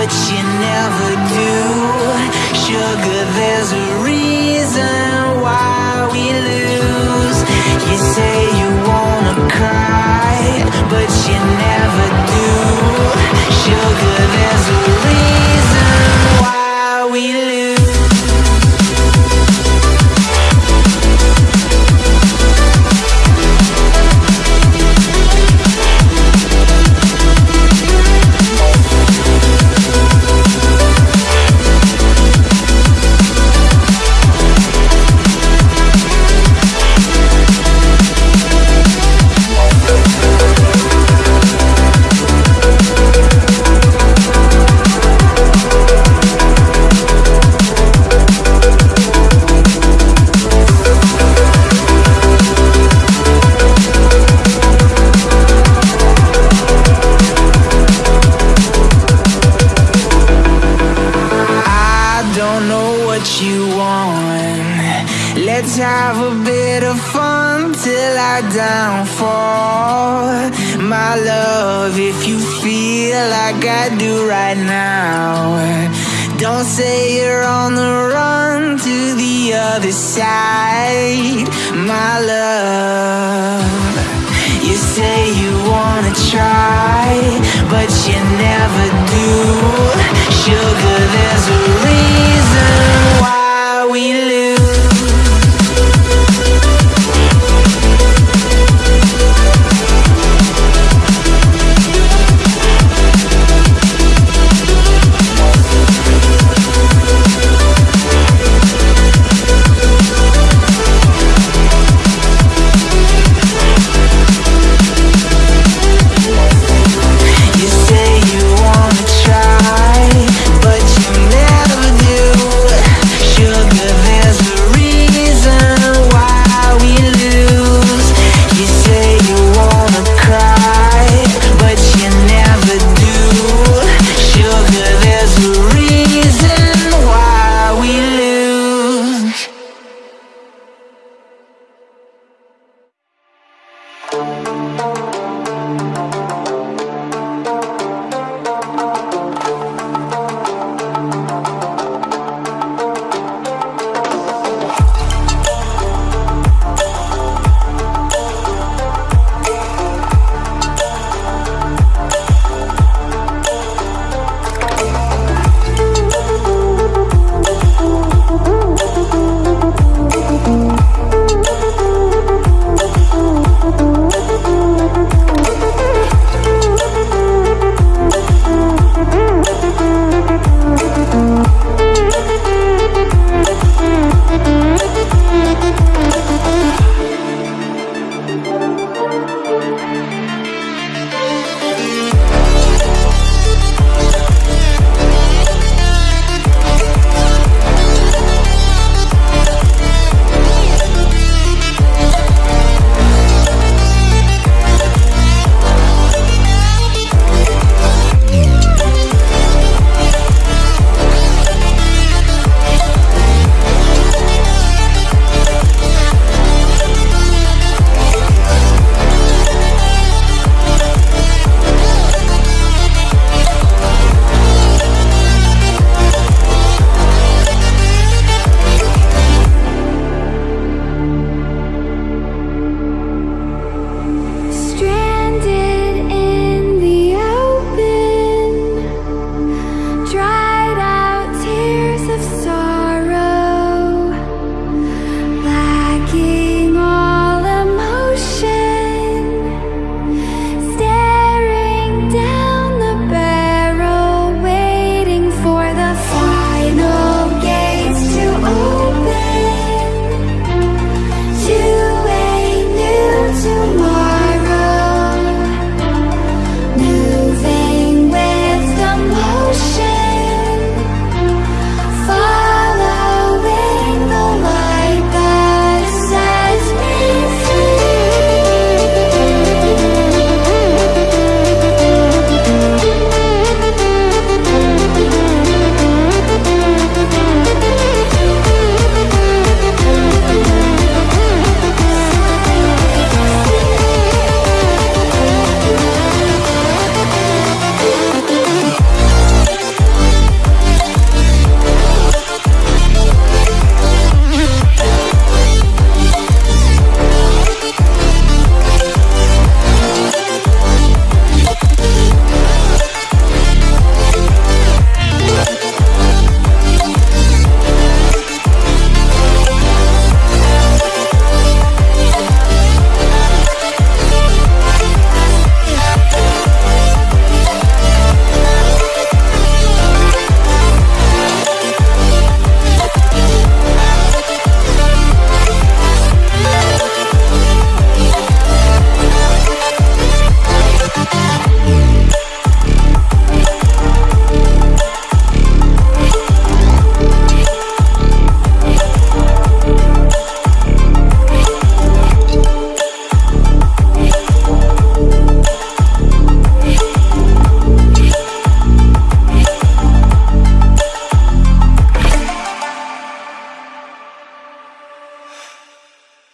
but you never do. Sugar, there's a reason why we lose. You say you wanna cry, but you never bit of fun till I downfall. My love, if you feel like I do right now, don't say you're on the run to the other side. My love, you say you wanna try, but you never do. Sugar, there's a reason